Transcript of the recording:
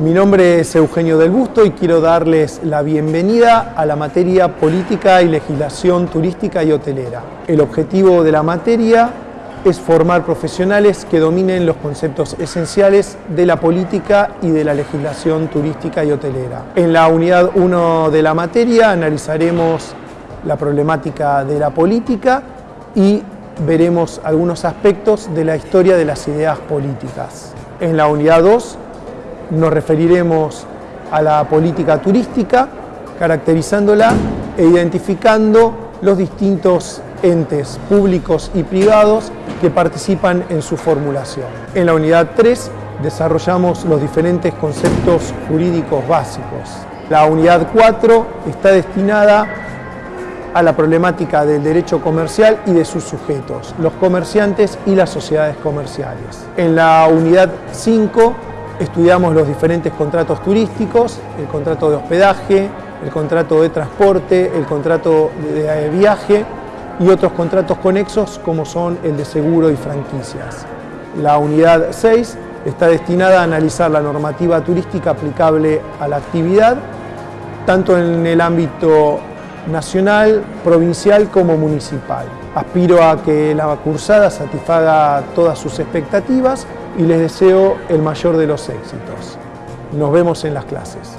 Mi nombre es Eugenio del Busto y quiero darles la bienvenida a la materia Política y Legislación Turística y Hotelera. El objetivo de la materia es formar profesionales que dominen los conceptos esenciales de la política y de la legislación turística y hotelera. En la unidad 1 de la materia analizaremos la problemática de la política y veremos algunos aspectos de la historia de las ideas políticas. En la unidad 2 nos referiremos a la política turística, caracterizándola e identificando los distintos entes públicos y privados que participan en su formulación. En la unidad 3 desarrollamos los diferentes conceptos jurídicos básicos. La unidad 4 está destinada a la problemática del derecho comercial y de sus sujetos, los comerciantes y las sociedades comerciales. En la unidad 5 estudiamos los diferentes contratos turísticos, el contrato de hospedaje, el contrato de transporte, el contrato de viaje y otros contratos conexos como son el de seguro y franquicias. La unidad 6 está destinada a analizar la normativa turística aplicable a la actividad, tanto en el ámbito nacional, provincial como municipal. Aspiro a que la cursada satisfaga todas sus expectativas y les deseo el mayor de los éxitos. Nos vemos en las clases.